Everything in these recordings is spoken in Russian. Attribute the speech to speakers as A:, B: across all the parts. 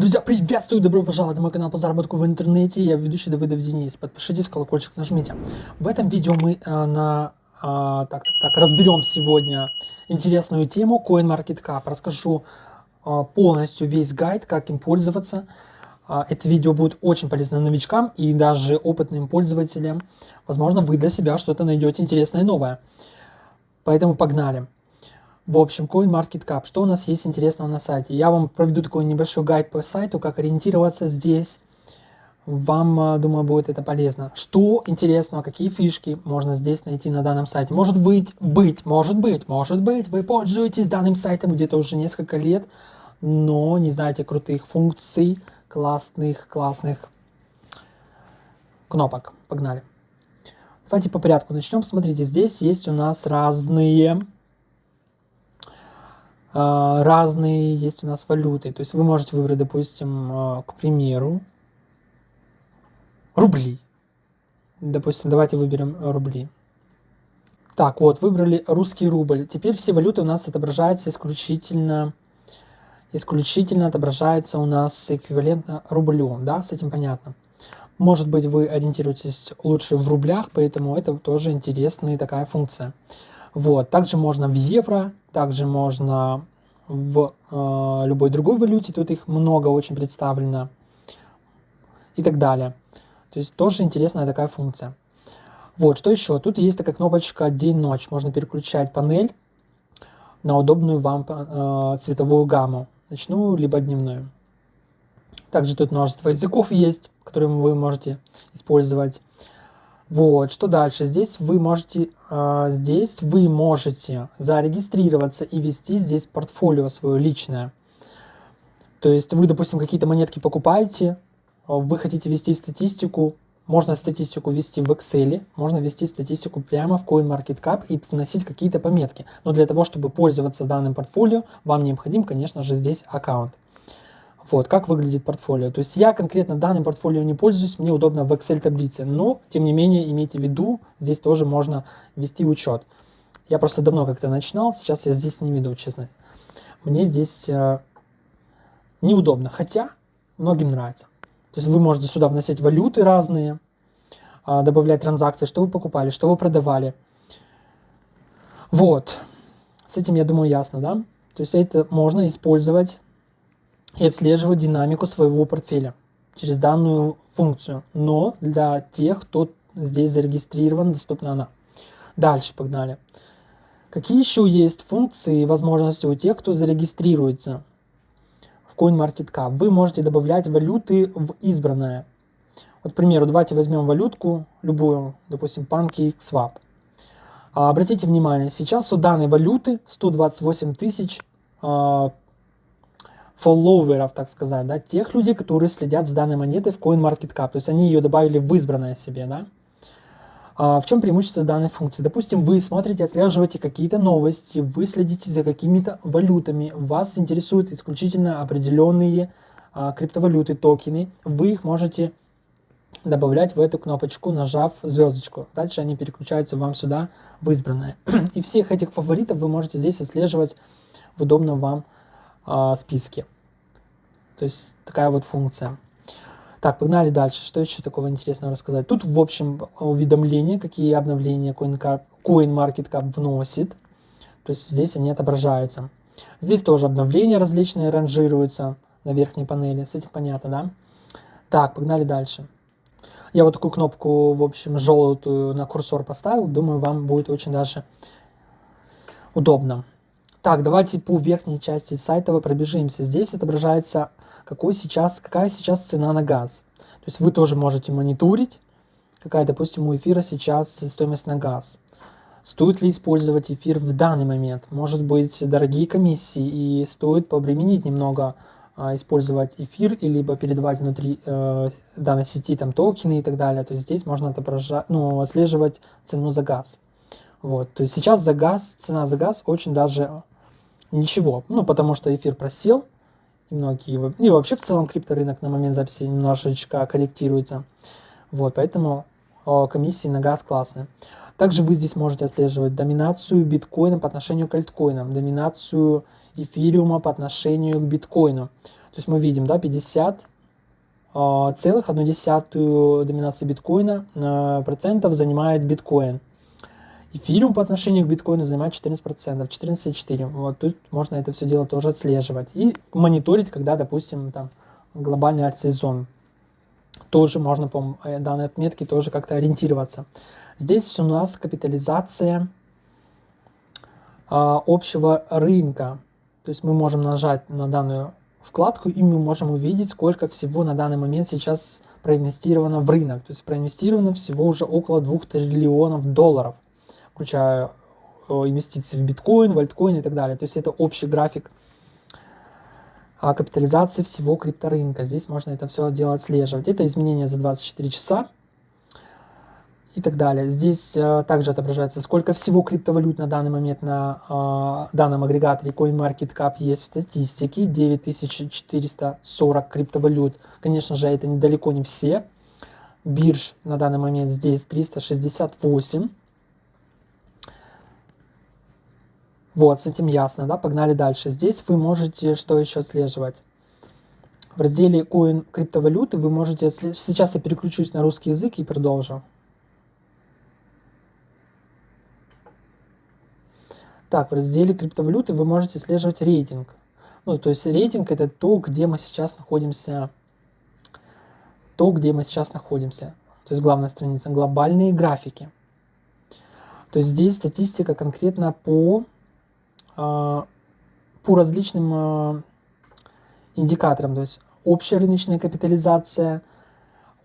A: Друзья, приветствую, добро пожаловать на мой канал по заработку в интернете. Я ведущий Давыдов Денис. Подпишитесь, колокольчик нажмите. В этом видео мы э, на, э, так, так, разберем сегодня интересную тему CoinMarketCap. Расскажу э, полностью весь гайд, как им пользоваться. Э, это видео будет очень полезно новичкам и даже опытным пользователям. Возможно, вы для себя что-то найдете интересное и новое. Поэтому погнали. В общем, CoinMarketCap. Что у нас есть интересного на сайте? Я вам проведу такой небольшой гайд по сайту, как ориентироваться здесь. Вам, э, думаю, будет это полезно. Что интересного, какие фишки можно здесь найти на данном сайте? Может быть, быть, может быть, может быть, вы пользуетесь данным сайтом где-то уже несколько лет, но не знаете крутых функций, классных, классных кнопок. Погнали. Давайте по порядку начнем. Смотрите, здесь есть у нас разные а, разные есть у нас валюты. То есть вы можете выбрать, допустим, а, к примеру, рубли. Допустим, давайте выберем рубли. Так, вот, выбрали русский рубль. Теперь все валюты у нас отображаются исключительно, исключительно отображается у нас эквивалентно рублю, да, с этим понятно. Может быть, вы ориентируетесь лучше в рублях, поэтому это тоже интересная такая функция. Вот. Также можно в евро, также можно в э, любой другой валюте, тут их много очень представлено и так далее. То есть тоже интересная такая функция. Вот, что еще? Тут есть такая кнопочка «День-ночь». Можно переключать панель на удобную вам э, цветовую гамму, ночную либо дневную. Также тут множество языков есть, которые вы можете использовать. Вот, что дальше? Здесь вы можете, э, здесь вы можете зарегистрироваться и вести здесь портфолио свое личное. То есть вы, допустим, какие-то монетки покупаете, вы хотите вести статистику, можно статистику вести в Excel, можно вести статистику прямо в CoinMarketCap и вносить какие-то пометки. Но для того, чтобы пользоваться данным портфолио, вам необходим, конечно же, здесь аккаунт. Вот, как выглядит портфолио. То есть я конкретно данным портфолио не пользуюсь, мне удобно в Excel таблице, но, тем не менее, имейте в виду, здесь тоже можно вести учет. Я просто давно как-то начинал, сейчас я здесь не веду, честно. Мне здесь э, неудобно, хотя многим нравится. То есть вы можете сюда вносить валюты разные, э, добавлять транзакции, что вы покупали, что вы продавали. Вот, с этим, я думаю, ясно, да? То есть это можно использовать и отслеживать динамику своего портфеля через данную функцию. Но для тех, кто здесь зарегистрирован, доступна она. Дальше погнали. Какие еще есть функции и возможности у тех, кто зарегистрируется в CoinMarketCap? Вы можете добавлять валюты в избранное. Вот, к примеру, давайте возьмем валютку, любую, допустим, PancakeSwap. А, обратите внимание, сейчас у данной валюты 128 тысяч а, фолловеров, так сказать, да, тех людей, которые следят с данной монетой в CoinMarketCap, то есть они ее добавили в избранное себе, да. А в чем преимущество данной функции? Допустим, вы смотрите, отслеживаете какие-то новости, вы следите за какими-то валютами, вас интересуют исключительно определенные а, криптовалюты, токены, вы их можете добавлять в эту кнопочку, нажав звездочку. Дальше они переключаются вам сюда в избранное. И всех этих фаворитов вы можете здесь отслеживать в удобном вам э, списке. То есть такая вот функция. Так, погнали дальше. Что еще такого интересного рассказать? Тут, в общем, уведомления, какие обновления CoinMarketCap вносит. То есть здесь они отображаются. Здесь тоже обновления различные ранжируются на верхней панели. С этим понятно, да? Так, погнали дальше. Я вот такую кнопку, в общем, желтую на курсор поставил. Думаю, вам будет очень даже удобно. Так, давайте по верхней части сайта вы пробежимся. Здесь отображается, какой сейчас, какая сейчас цена на газ. То есть вы тоже можете мониторить, какая, допустим, у эфира сейчас стоимость на газ. Стоит ли использовать эфир в данный момент? Может быть, дорогие комиссии, и стоит побременить немного а, использовать эфир, либо передавать внутри э, данной сети там токены и так далее. То есть здесь можно отображать, ну, отслеживать цену за газ. Вот, то есть сейчас за газ, цена за газ очень даже ничего. Ну, потому что эфир просел, и многие, и вообще в целом крипторынок на момент записи немножечко корректируется. Вот, поэтому о, комиссии на газ классные. Также вы здесь можете отслеживать доминацию биткоина по отношению к альткоинам, доминацию эфириума по отношению к биткоину. То есть мы видим, да, 50 а, целых одну десятую доминации биткоина э, процентов занимает биткоин. Эфириум по отношению к биткоину занимает 14%, 14,4%. Вот тут можно это все дело тоже отслеживать. И мониторить, когда, допустим, там глобальный арт-сезон. Тоже можно по э, данной отметке тоже как-то ориентироваться. Здесь у нас капитализация а, общего рынка. То есть мы можем нажать на данную вкладку, и мы можем увидеть, сколько всего на данный момент сейчас проинвестировано в рынок. То есть проинвестировано всего уже около 2 триллионов долларов, включая э, инвестиции в биткоин, в альткоин и так далее. То есть это общий график а, капитализации всего крипторынка. Здесь можно это все дело отслеживать. Это изменения за 24 часа и так далее. Здесь э, также отображается, сколько всего криптовалют на данный момент на э, данном агрегаторе CoinMarketCap есть в статистике. 9440 криптовалют. Конечно же, это недалеко не все. Бирж на данный момент здесь 368. Вот, с этим ясно, да? Погнали дальше. Здесь вы можете что еще отслеживать? В разделе Coin криптовалюты вы можете отслеживать... Сейчас я переключусь на русский язык и продолжу. Так, в разделе криптовалюты вы можете отслеживать рейтинг. Ну, то есть рейтинг это то, где мы сейчас находимся. То, где мы сейчас находимся. То есть главная страница. Глобальные графики. То есть здесь статистика конкретно по, по различным а, индикаторам. То есть общая рыночная капитализация,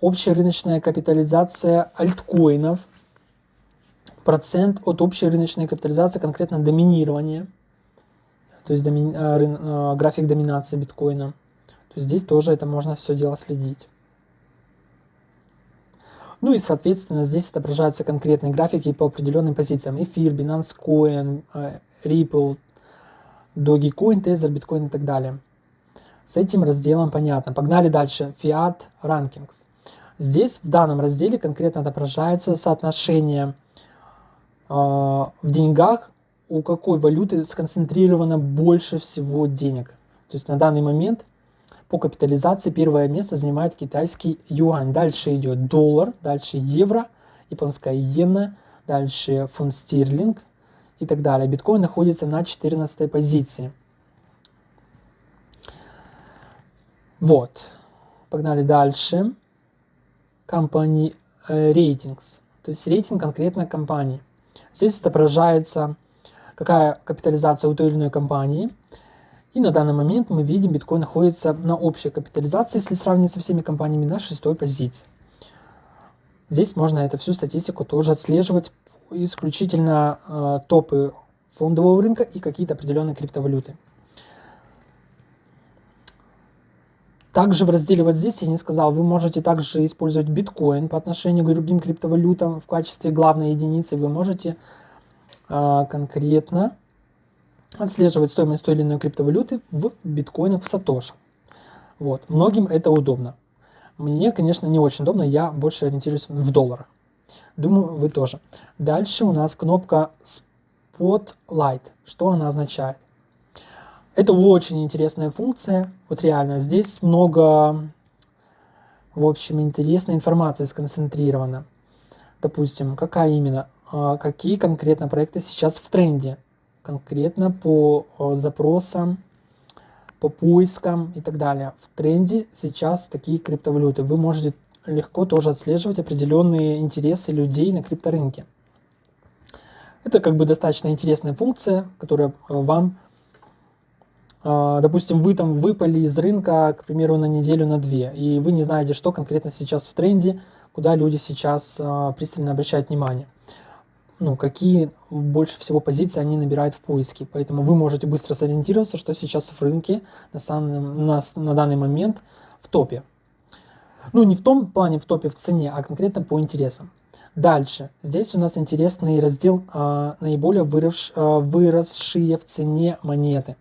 A: общая рыночная капитализация альткоинов – процент от общей рыночной капитализации, конкретно доминирование, то есть доми, э, рын, график доминации биткоина. То есть здесь тоже это можно все дело следить. Ну и, соответственно, здесь отображаются конкретные графики по определенным позициям. Эфир, Binance Coin, Ripple, Dogecoin, Tether, Bitcoin и так далее. С этим разделом понятно. Погнали дальше. Fiat Rankings. Здесь в данном разделе конкретно отображается соотношение а, в деньгах у какой валюты сконцентрировано больше всего денег. То есть на данный момент по капитализации первое место занимает китайский юань. Дальше идет доллар, дальше евро, японская иена, дальше фунт стерлинг и так далее. Биткоин находится на 14 позиции. Вот. Погнали дальше. Company э, Ratings. То есть рейтинг конкретно компании. Здесь отображается, какая капитализация у той или иной компании. И на данный момент мы видим, биткоин находится на общей капитализации, если сравнить со всеми компаниями, на шестой позиции. Здесь можно эту всю статистику тоже отслеживать, исключительно э, топы фондового рынка и какие-то определенные криптовалюты. Также в разделе вот здесь я не сказал, вы можете также использовать биткоин по отношению к другим криптовалютам в качестве главной единицы. Вы можете а, конкретно отслеживать стоимость той или иной криптовалюты в биткоинах в сатоши. Вот. Многим это удобно. Мне, конечно, не очень удобно, я больше ориентируюсь в долларах. Думаю, вы тоже. Дальше у нас кнопка Spotlight. Что она означает? Это очень интересная функция, вот реально. Здесь много, в общем, интересной информации сконцентрирована. Допустим, какая именно, а, какие конкретно проекты сейчас в тренде, конкретно по запросам, по поискам и так далее. В тренде сейчас такие криптовалюты. Вы можете легко тоже отслеживать определенные интересы людей на крипторынке. Это как бы достаточно интересная функция, которая вам а, допустим, вы там выпали из рынка, к примеру, на неделю, на две, и вы не знаете, что конкретно сейчас в тренде, куда люди сейчас а, пристально обращают внимание. Ну, какие больше всего позиции они набирают в поиске. Поэтому вы можете быстро сориентироваться, что сейчас в рынке на, на, на данный момент в топе. Ну, не в том плане в топе в цене, а конкретно по интересам. Дальше. Здесь у нас интересный раздел а, наиболее вырос, а, выросшие в цене монеты.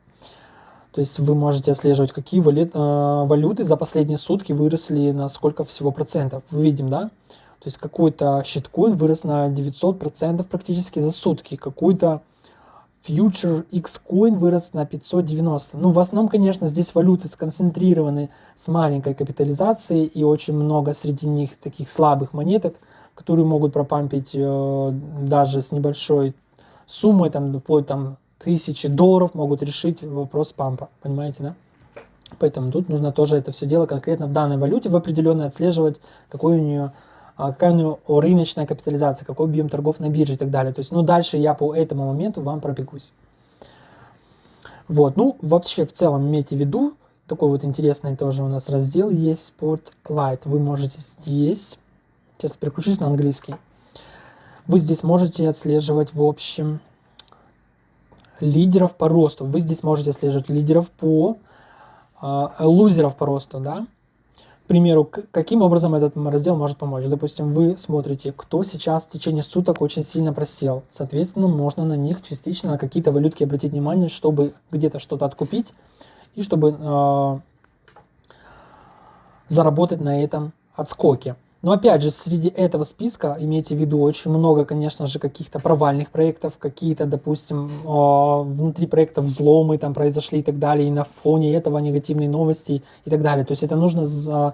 A: То есть вы можете отслеживать, какие валют, э, валюты за последние сутки выросли на сколько всего процентов. Мы видим, да? То есть какой-то щиткоин вырос на 900 процентов практически за сутки. Какой-то Future X-Coin вырос на 590. Ну, в основном, конечно, здесь валюты сконцентрированы с маленькой капитализацией и очень много среди них таких слабых монеток, которые могут пропампить э, даже с небольшой суммой, там, вплоть там тысячи долларов могут решить вопрос пампа, понимаете, да? Поэтому тут нужно тоже это все дело конкретно в данной валюте в определенной отслеживать, какой у нее какая у него рыночная капитализация, какой объем торгов на бирже и так далее. То есть, ну, дальше я по этому моменту вам пробегусь. Вот, ну, вообще, в целом, имейте в виду, такой вот интересный тоже у нас раздел есть, Spotlight. Вы можете здесь, сейчас переключусь на английский, вы здесь можете отслеживать, в общем, лидеров по росту. Вы здесь можете отслеживать лидеров по, э, лузеров по росту, да, примеру, каким образом этот раздел может помочь? Допустим, вы смотрите, кто сейчас в течение суток очень сильно просел. Соответственно, можно на них частично, на какие-то валютки обратить внимание, чтобы где-то что-то откупить и чтобы э, заработать на этом отскоке. Но опять же, среди этого списка, имейте в виду, очень много, конечно же, каких-то провальных проектов, какие-то, допустим, внутри проектов взломы там произошли и так далее, и на фоне этого негативные новости и так далее. То есть это нужно за,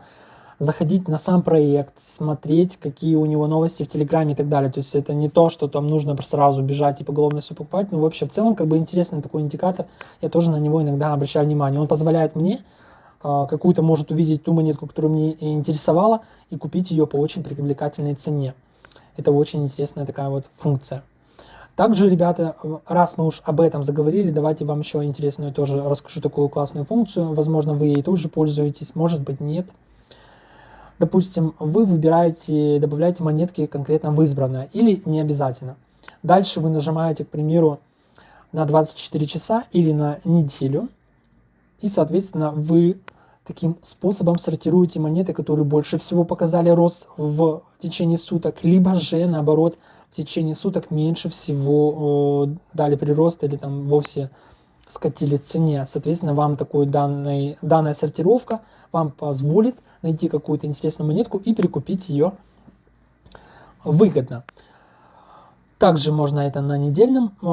A: заходить на сам проект, смотреть, какие у него новости в Телеграме и так далее. То есть это не то, что там нужно сразу бежать и поголовно все покупать, но вообще в целом как бы интересный такой индикатор, я тоже на него иногда обращаю внимание. Он позволяет мне а, какую-то может увидеть ту монетку, которая мне интересовала, и купить ее по очень привлекательной цене. Это очень интересная такая вот функция. Также, ребята, раз мы уж об этом заговорили, давайте вам еще интересную тоже расскажу такую классную функцию. Возможно, вы ей тоже пользуетесь, может быть, нет. Допустим, вы выбираете, добавляете монетки конкретно в избранное или не обязательно. Дальше вы нажимаете, к примеру, на 24 часа или на неделю. И, соответственно, вы таким способом сортируете монеты, которые больше всего показали рост в течение суток, либо же, наоборот, в течение суток меньше всего дали прирост или там вовсе скатили цене. Соответственно, вам такой данный, данная сортировка вам позволит найти какую-то интересную монетку и перекупить ее выгодно. Также можно это на недельном, э,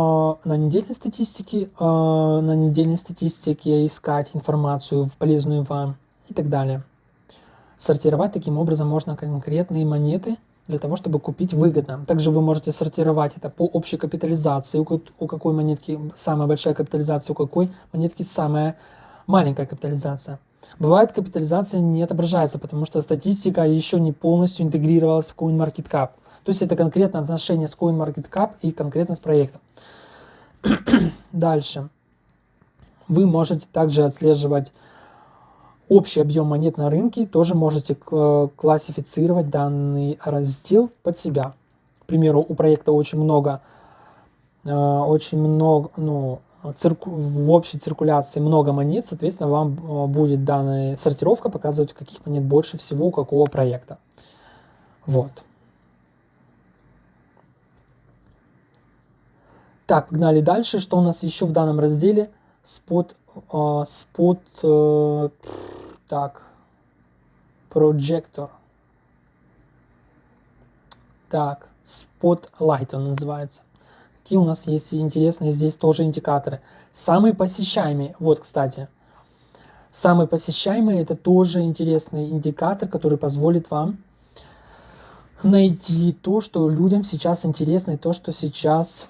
A: на недельной статистике, э, на недельной статистике искать информацию полезную вам и так далее. Сортировать таким образом можно конкретные монеты для того, чтобы купить выгодно. Также вы можете сортировать это по общей капитализации, у какой монетки самая большая капитализация, у какой монетки самая маленькая капитализация. Бывает капитализация не отображается, потому что статистика еще не полностью интегрировалась в CoinMarketCap. То есть это конкретно отношение с CoinMarketCap и конкретно с проектом. Дальше. Вы можете также отслеживать общий объем монет на рынке, тоже можете классифицировать данный раздел под себя. К примеру, у проекта очень много, э, очень много, ну, цирку, в общей циркуляции много монет, соответственно, вам э, будет данная сортировка показывать, каких монет больше всего у какого проекта. Вот. Так, погнали дальше. Что у нас еще в данном разделе? Спот, э, спот, э, так, прожектор. Так, Spotlight он называется. Какие у нас есть интересные здесь тоже индикаторы. Самые посещаемые, вот, кстати, самый посещаемый это тоже интересный индикатор, который позволит вам найти то, что людям сейчас интересно, и то, что сейчас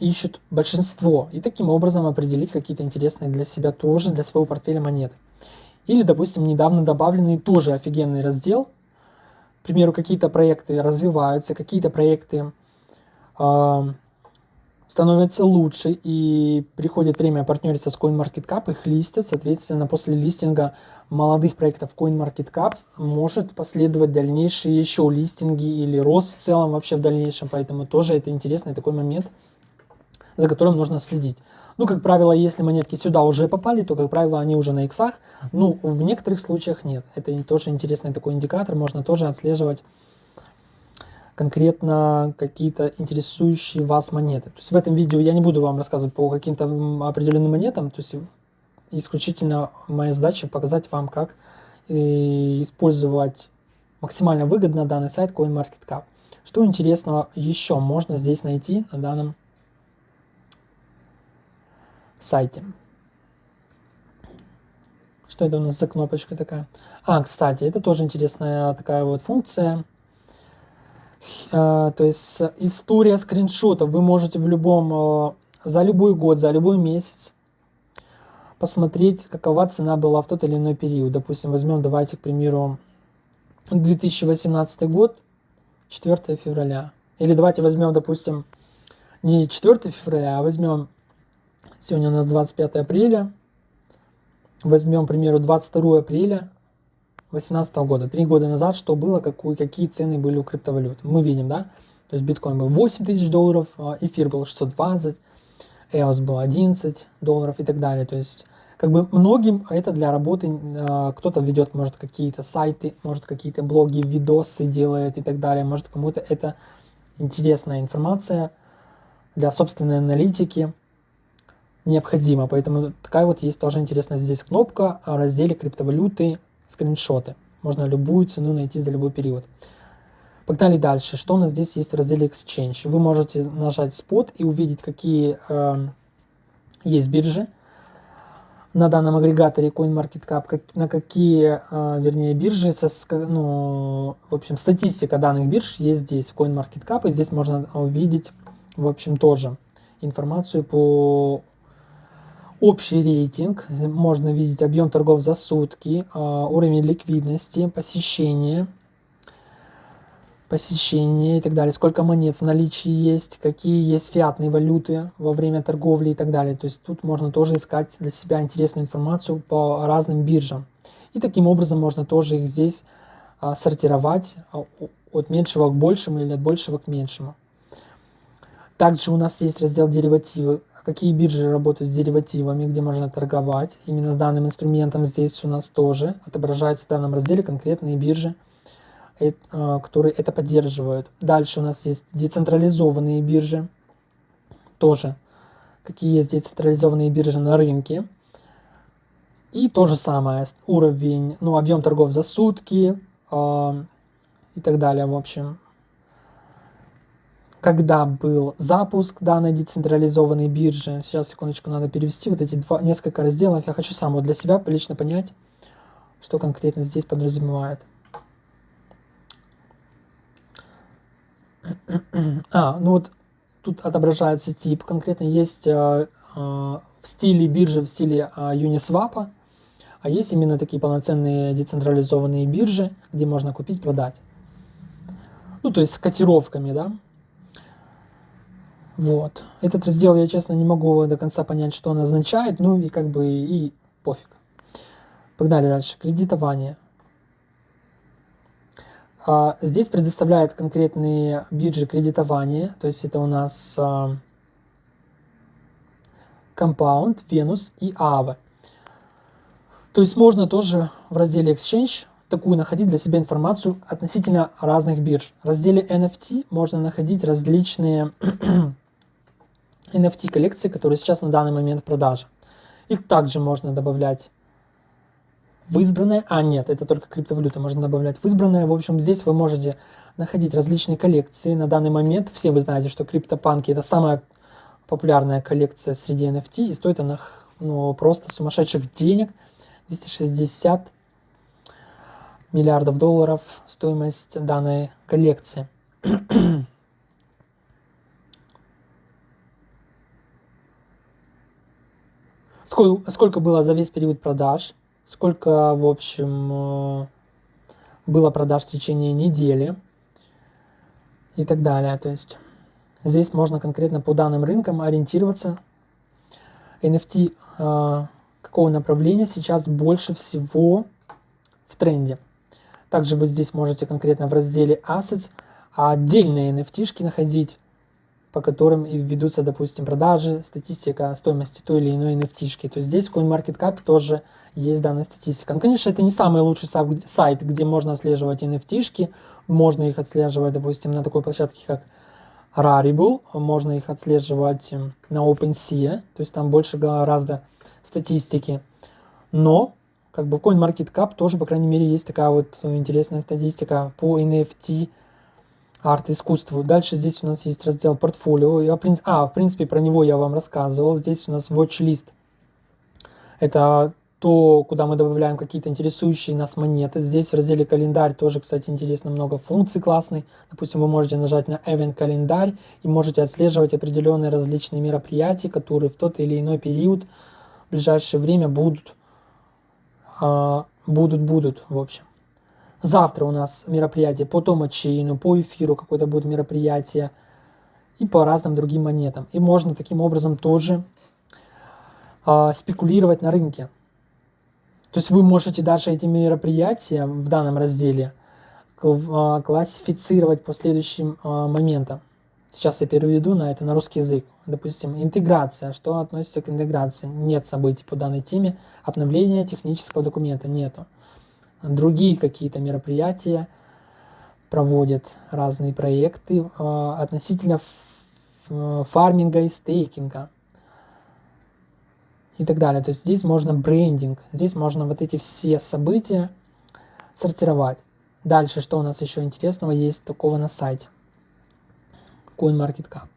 A: ищут большинство, и таким образом определить какие-то интересные для себя тоже, для своего портфеля монеты. Или, допустим, недавно добавленный тоже офигенный раздел. К примеру, какие-то проекты развиваются, какие-то проекты э, становятся лучше, и приходит время партнериться с CoinMarketCap, их листят, соответственно, после листинга молодых проектов CoinMarketCap может последовать дальнейшие еще листинги или рост в целом вообще в дальнейшем, поэтому тоже это интересный такой момент – за которым нужно следить. Ну, как правило, если монетки сюда уже попали, то, как правило, они уже на иксах. Ну, в некоторых случаях нет. Это тоже интересный такой индикатор. Можно тоже отслеживать конкретно какие-то интересующие вас монеты. То есть в этом видео я не буду вам рассказывать по каким-то определенным монетам. То есть исключительно моя задача показать вам, как э, использовать максимально выгодно данный сайт CoinMarketCap. Что интересного еще можно здесь найти на данном сайте. Что это у нас за кнопочка такая? А, кстати, это тоже интересная такая вот функция. А, то есть история скриншотов. Вы можете в любом, а, за любой год, за любой месяц посмотреть, какова цена была в тот или иной период. Допустим, возьмем, давайте, к примеру, 2018 год, 4 февраля. Или давайте возьмем, допустим, не 4 февраля, а возьмем, сегодня у нас 25 апреля, возьмем, к примеру, 22 апреля 2018 года, три года назад, что было, какую, какие цены были у криптовалют. Мы видим, да, то есть биткоин был 8 тысяч долларов, а эфир был 620, EOS был 11 долларов и так далее. То есть как бы многим это для работы, а, кто-то ведет, может, какие-то сайты, может, какие-то блоги, видосы делает и так далее, может, кому-то это интересная информация для собственной аналитики необходима. Поэтому такая вот есть тоже интересная здесь кнопка в разделе криптовалюты скриншоты. Можно любую цену найти за любой период. Погнали дальше. Что у нас здесь есть в разделе Exchange? Вы можете нажать Spot и увидеть, какие э, есть биржи на данном агрегаторе CoinMarketCap, как, на какие, э, вернее, биржи, со, ну, в общем, статистика данных бирж есть здесь, в CoinMarketCap, и здесь можно увидеть, в общем, тоже информацию по общий рейтинг, можно видеть объем торгов за сутки, а, уровень ликвидности, посещение, посещение и так далее, сколько монет в наличии есть, какие есть фиатные валюты во время торговли и так далее. То есть тут можно тоже искать для себя интересную информацию по разным биржам. И таким образом можно тоже их здесь а, сортировать а, от меньшего к большему или от большего к меньшему. Также у нас есть раздел деривативы какие биржи работают с деривативами, где можно торговать. Именно с данным инструментом здесь у нас тоже отображается в данном разделе конкретные биржи, э, которые это поддерживают. Дальше у нас есть децентрализованные биржи, тоже какие есть децентрализованные биржи на рынке. И то же самое, уровень, ну, объем торгов за сутки э, и так далее, в общем когда был запуск данной децентрализованной биржи. Сейчас, секундочку, надо перевести вот эти два, несколько разделов. Я хочу сам вот для себя лично понять, что конкретно здесь подразумевает. А, ну вот тут отображается тип. Конкретно есть э, э, в стиле биржи, в стиле э, Uniswap, а есть именно такие полноценные децентрализованные биржи, где можно купить, продать. Ну, то есть с котировками, да. Вот. Этот раздел я, честно, не могу до конца понять, что он означает, ну и как бы и пофиг. Погнали дальше. Кредитование. А, здесь предоставляет конкретные биржи кредитования, то есть это у нас а, Compound, Venus и Aave. То есть можно тоже в разделе Exchange такую находить для себя информацию относительно разных бирж. В разделе NFT можно находить различные NFT коллекции, которые сейчас на данный момент в продаже. Их также можно добавлять в избранное, а нет, это только криптовалюта можно добавлять в избранное. В общем, здесь вы можете находить различные коллекции. На данный момент все вы знаете, что криптопанки это самая популярная коллекция среди NFT, и стоит она ну, просто сумасшедших денег. 260 миллиардов долларов стоимость данной коллекции. Сколько, сколько было за весь период продаж, сколько, в общем, э, было продаж в течение недели и так далее. То есть здесь можно конкретно по данным рынкам ориентироваться. NFT э, какого направления сейчас больше всего в тренде. Также вы здесь можете конкретно в разделе Assets отдельные NFT находить по которым ведутся, допустим, продажи, статистика стоимости той или иной NFT. -шки. То есть здесь в CoinMarketCap тоже есть данная статистика. Ну, конечно, это не самый лучший сайт, где можно отслеживать NFT. -шки. Можно их отслеживать, допустим, на такой площадке, как Rarible. Можно их отслеживать эм, на OpenSea. То есть там больше гораздо статистики. Но как бы в CoinMarketCap тоже, по крайней мере, есть такая вот интересная статистика по NFT арт, искусство. Дальше здесь у нас есть раздел портфолио. Я, а, в принципе, про него я вам рассказывал. Здесь у нас watch-list. Это то, куда мы добавляем какие-то интересующие нас монеты. Здесь в разделе календарь тоже, кстати, интересно много функций классных. Допустим, вы можете нажать на Event календарь и можете отслеживать определенные различные мероприятия, которые в тот или иной период в ближайшее время будут, а, будут, будут, в общем. Завтра у нас мероприятие по томачейну, по эфиру какое-то будет мероприятие и по разным другим монетам. И можно таким образом тоже а, спекулировать на рынке. То есть вы можете даже эти мероприятия в данном разделе а, классифицировать по следующим а, моментам. Сейчас я переведу на это на русский язык. Допустим, интеграция. Что относится к интеграции? Нет событий по данной теме. Обновление технического документа нету. Другие какие-то мероприятия проводят разные проекты а, относительно фарминга и стейкинга и так далее. То есть здесь можно брендинг, здесь можно вот эти все события сортировать. Дальше, что у нас еще интересного есть такого на сайте? CoinMarketCap.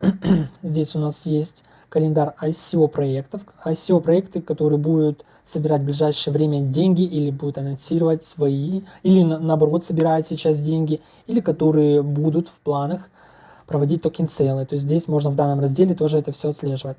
A: здесь у нас есть календарь ICO проектов. ICO проекты, которые будут собирать в ближайшее время деньги или будут анонсировать свои, или наоборот собирают сейчас деньги, или которые будут в планах проводить токен сейлы. То есть здесь можно в данном разделе тоже это все отслеживать.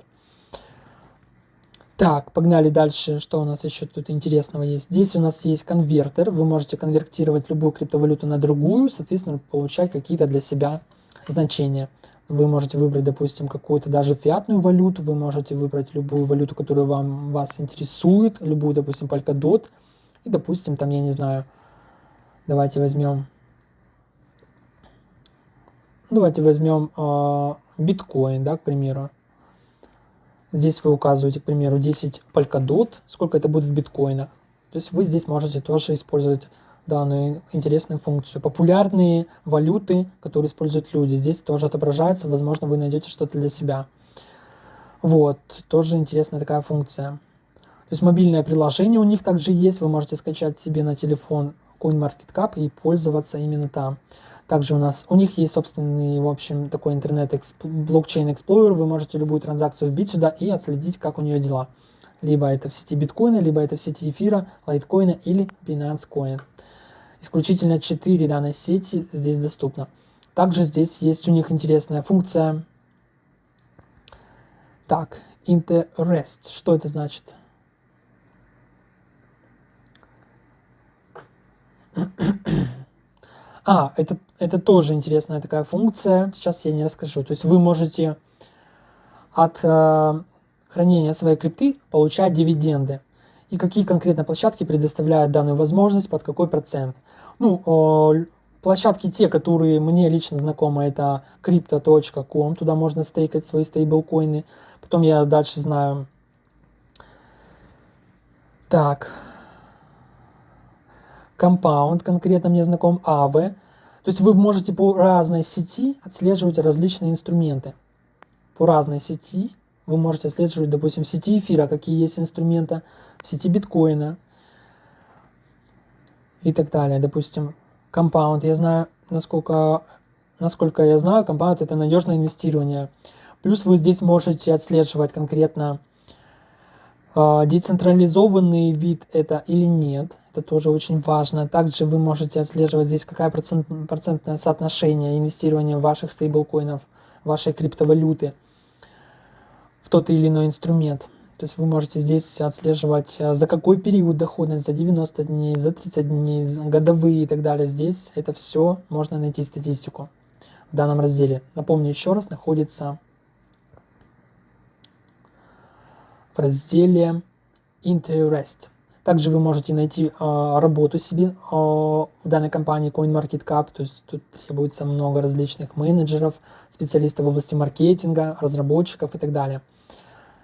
A: Так, погнали дальше. Что у нас еще тут интересного есть? Здесь у нас есть конвертер. Вы можете конвертировать любую криптовалюту на другую, соответственно, получать какие-то для себя значения. Вы можете выбрать, допустим, какую-то даже фиатную валюту, вы можете выбрать любую валюту, которая вам, вас интересует, любую, допустим, Polkadot. И, допустим, там, я не знаю, давайте возьмем, давайте возьмем э, биткоин, да, к примеру. Здесь вы указываете, к примеру, 10 Polkadot, сколько это будет в биткоинах. То есть вы здесь можете тоже использовать данную интересную функцию. Популярные валюты, которые используют люди, здесь тоже отображается, возможно, вы найдете что-то для себя. Вот, тоже интересная такая функция. То есть мобильное приложение у них также есть, вы можете скачать себе на телефон CoinMarketCap и пользоваться именно там. Также у нас, у них есть собственный, в общем, такой интернет блокчейн Explorer, вы можете любую транзакцию вбить сюда и отследить, как у нее дела. Либо это в сети биткоина, либо это в сети эфира, лайткоина или Binance Coin. Исключительно 4 данной сети здесь доступно. Также здесь есть у них интересная функция. Так, interest. Что это значит? А, это, это тоже интересная такая функция. Сейчас я не расскажу. То есть вы можете от э, хранения своей крипты получать дивиденды. И какие конкретно площадки предоставляют данную возможность, под какой процент. Ну, э, площадки те, которые мне лично знакомы, это crypto.com. Туда можно стейкать свои стейблкоины. Потом я дальше знаю... Так, Compound, конкретно мне знаком AV. То есть вы можете по разной сети отслеживать различные инструменты. По разной сети вы можете отслеживать, допустим, сети эфира, какие есть инструменты, сети биткоина и так далее. Допустим, Compound, я знаю, насколько, насколько я знаю, Compound это надежное инвестирование. Плюс вы здесь можете отслеживать конкретно э, децентрализованный вид это или нет. Это тоже очень важно. Также вы можете отслеживать здесь, какая процент, процентное соотношение инвестирования ваших стейблкоинов, вашей криптовалюты в тот или иной инструмент. То есть вы можете здесь отслеживать, э, за какой период доходность, за 90 дней, за 30 дней, за годовые и так далее. Здесь это все можно найти статистику в данном разделе. Напомню еще раз, находится в разделе Interest. Также вы можете найти э, работу себе э, в данной компании CoinMarketCap, то есть тут требуется много различных менеджеров, специалистов в области маркетинга, разработчиков и так далее.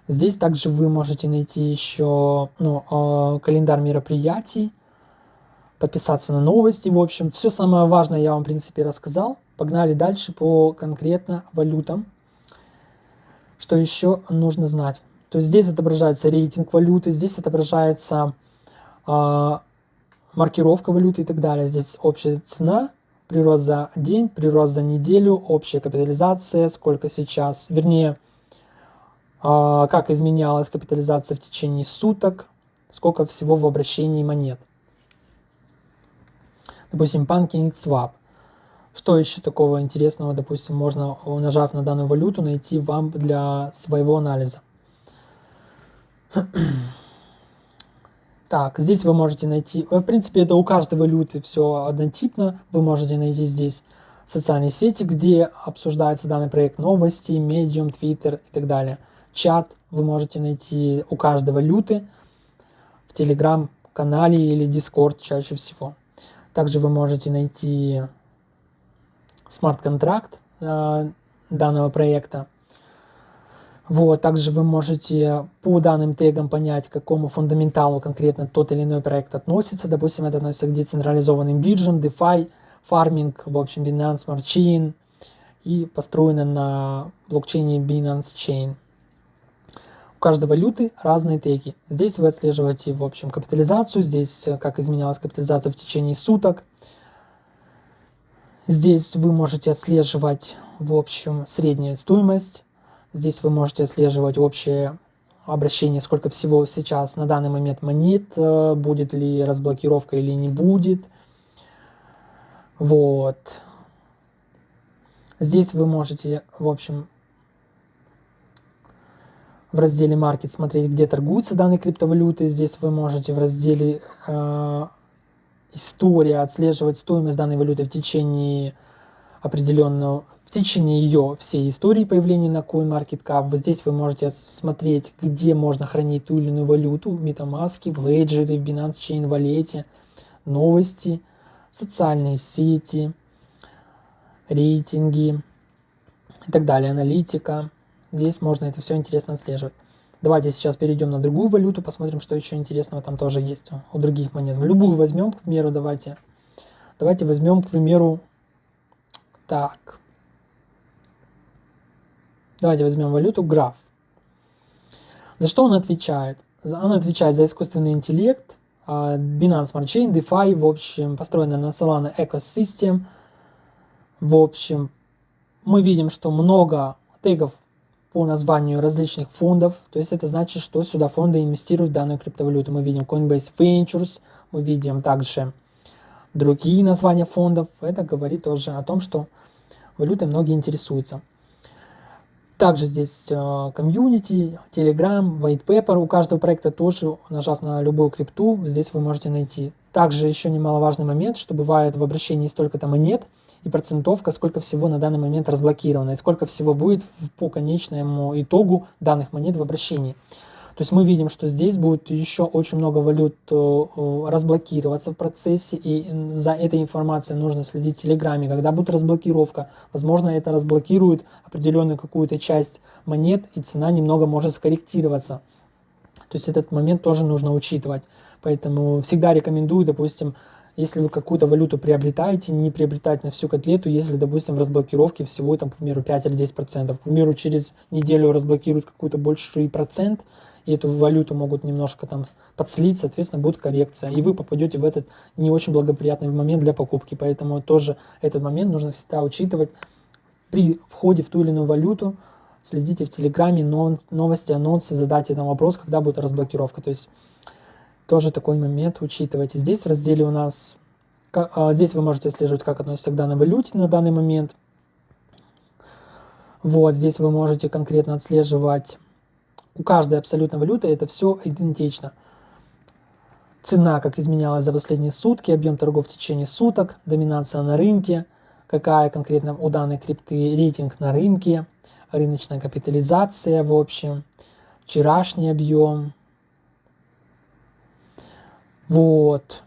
A: Здесь также вы можете найти еще ну, э, календарь мероприятий, подписаться на новости, в общем, все самое важное я вам, в принципе, рассказал. Погнали дальше по конкретно валютам. Что еще нужно знать? То есть здесь отображается рейтинг валюты, здесь отображается а, маркировка валюты и так далее. Здесь общая цена прирост за день, прирост за неделю, общая капитализация, сколько сейчас, вернее, а, как изменялась капитализация в течение суток, сколько всего в обращении монет. Допустим, PancakeSwap. Что еще такого интересного, допустим, можно, нажав на данную валюту, найти вам для своего анализа? Так, здесь вы можете найти, в принципе, это у каждой валюты все однотипно. Вы можете найти здесь социальные сети, где обсуждается данный проект, новости, Medium, Twitter и так далее. Чат вы можете найти у каждой валюты в Telegram-канале или Discord чаще всего. Также вы можете найти смарт-контракт э, данного проекта. Вот, также вы можете по данным тегам понять, к какому фундаменталу конкретно тот или иной проект относится. Допустим, это относится к децентрализованным биржам, DeFi, фарминг, в общем, Binance Smart Chain и построено на блокчейне Binance Chain. У каждой валюты разные теги. Здесь вы отслеживаете, в общем, капитализацию, здесь э, как изменялась капитализация в течение суток. Здесь вы можете отслеживать, в общем, среднюю стоимость Здесь вы можете отслеживать общее обращение, сколько всего сейчас на данный момент монет, э, будет ли разблокировка или не будет. Вот. Здесь вы можете, в общем, в разделе Market смотреть, где торгуются данные криптовалюты. Здесь вы можете в разделе э, История отслеживать стоимость данной валюты в течение определенного в течение ее всей истории появления на CoinMarketCap. Вот здесь вы можете смотреть, где можно хранить ту или иную валюту в MetaMask, в Ledger, в Binance Chain Wallet, новости, социальные сети, рейтинги и так далее, аналитика. Здесь можно это все интересно отслеживать. Давайте сейчас перейдем на другую валюту, посмотрим, что еще интересного там тоже есть у других монет. Любую возьмем, к примеру, давайте. Давайте возьмем, к примеру, так. Давайте возьмем валюту граф. За что он отвечает? Он отвечает за искусственный интеллект, а, Binance Smart Chain, DeFi, в общем, построена на Solana Ecosystem. В общем, мы видим, что много тегов по названию различных фондов. То есть это значит, что сюда фонды инвестируют в данную криптовалюту. Мы видим Coinbase Ventures, мы видим также другие названия фондов. Это говорит тоже о том, что валютой многие интересуются. Также здесь э, комьюнити, Telegram, white paper у каждого проекта тоже, нажав на любую крипту, здесь вы можете найти. Также еще немаловажный момент, что бывает в обращении столько-то монет и процентовка, сколько всего на данный момент разблокировано, и сколько всего будет по конечному итогу данных монет в обращении. То есть мы видим, что здесь будет еще очень много валют э, э, разблокироваться в процессе, и за этой информацией нужно следить в Телеграме. Когда будет разблокировка, возможно, это разблокирует определенную какую-то часть монет, и цена немного может скорректироваться. То есть этот момент тоже нужно учитывать. Поэтому всегда рекомендую, допустим, если вы какую-то валюту приобретаете, не приобретать на всю котлету, если, допустим, в разблокировке всего, там, к примеру, 5 или 10%. К примеру, через неделю разблокируют какой-то больший процент, и эту валюту могут немножко там подслить, соответственно, будет коррекция, и вы попадете в этот не очень благоприятный момент для покупки, поэтому тоже этот момент нужно всегда учитывать при входе в ту или иную валюту, следите в Телеграме, новости, анонсы, задайте там вопрос, когда будет разблокировка, то есть тоже такой момент учитывайте. Здесь в разделе у нас, а, здесь вы можете отслеживать, как относится к данной валюте на данный момент. Вот, здесь вы можете конкретно отслеживать у каждой абсолютно валюты это все идентично. Цена, как изменялась за последние сутки, объем торгов в течение суток, доминация на рынке, какая конкретно у данной крипты рейтинг на рынке, рыночная капитализация в общем, вчерашний объем. Вот.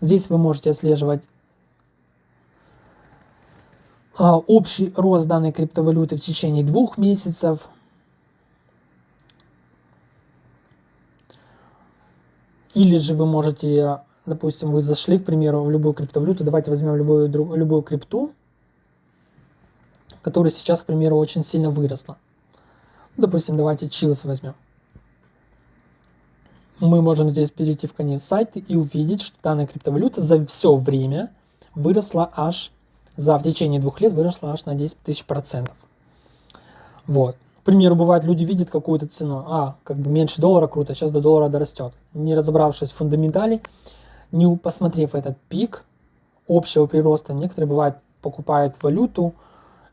A: Здесь вы можете отслеживать а, общий рост данной криптовалюты в течение двух месяцев, Или же вы можете, допустим, вы зашли, к примеру, в любую криптовалюту, давайте возьмем любую, любую крипту, которая сейчас, к примеру, очень сильно выросла. Допустим, давайте Chills возьмем. Мы можем здесь перейти в конец сайта и увидеть, что данная криптовалюта за все время выросла аж, за в течение двух лет выросла аж на 10 тысяч процентов. Вот. К примеру, бывает, люди видят какую-то цену, а, как бы меньше доллара круто, сейчас до доллара дорастет. Не разобравшись в фундаментале, не посмотрев этот пик общего прироста, некоторые, бывает, покупают валюту,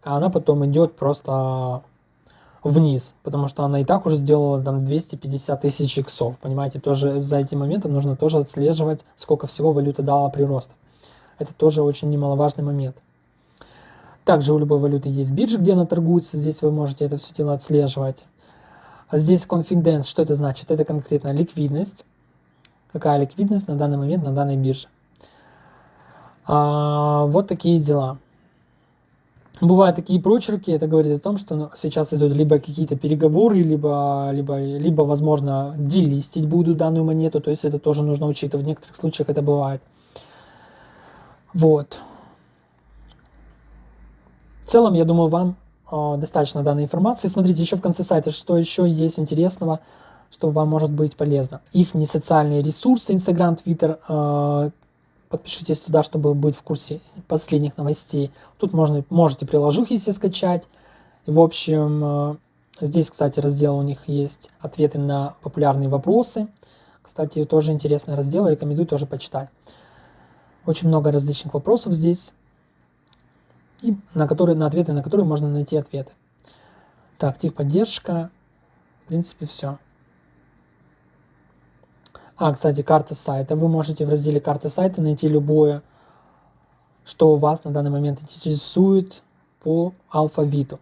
A: а она потом идет просто вниз, потому что она и так уже сделала там 250 тысяч иксов, понимаете, тоже за этим моментом нужно тоже отслеживать, сколько всего валюта дала прирост. Это тоже очень немаловажный момент. Также у любой валюты есть биржа, где она торгуется, здесь вы можете это все дело отслеживать. А здесь confidence, что это значит? Это конкретно ликвидность. Какая ликвидность на данный момент на данной бирже. А, вот такие дела. Бывают такие прочерки, это говорит о том, что ну, сейчас идут либо какие-то переговоры, либо, либо, либо, возможно, делистить будут данную монету, то есть это тоже нужно учитывать, в некоторых случаях это бывает. Вот. В целом, я думаю, вам э, достаточно данной информации. Смотрите еще в конце сайта, что еще есть интересного, что вам может быть полезно. Их не социальные ресурсы, Instagram, Twitter, э, Подпишитесь туда, чтобы быть в курсе последних новостей. Тут можно, можете приложухи себе скачать. В общем, э, здесь, кстати, раздел у них есть ответы на популярные вопросы. Кстати, тоже интересный раздел, рекомендую тоже почитать. Очень много различных вопросов здесь, и на, которые, на ответы на которые можно найти ответы. Так, техподдержка. В принципе, все. А, кстати, карта сайта. Вы можете в разделе карты сайта найти любое, что вас на данный момент интересует по алфавиту.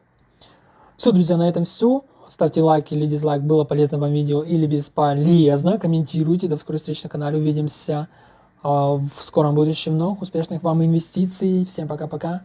A: Все, друзья, на этом все. Ставьте лайк или дизлайк, было полезно вам видео или бесполезно. Комментируйте. До скорой встречи на канале. Увидимся а, в скором будущем. Новых успешных вам инвестиций. Всем пока-пока.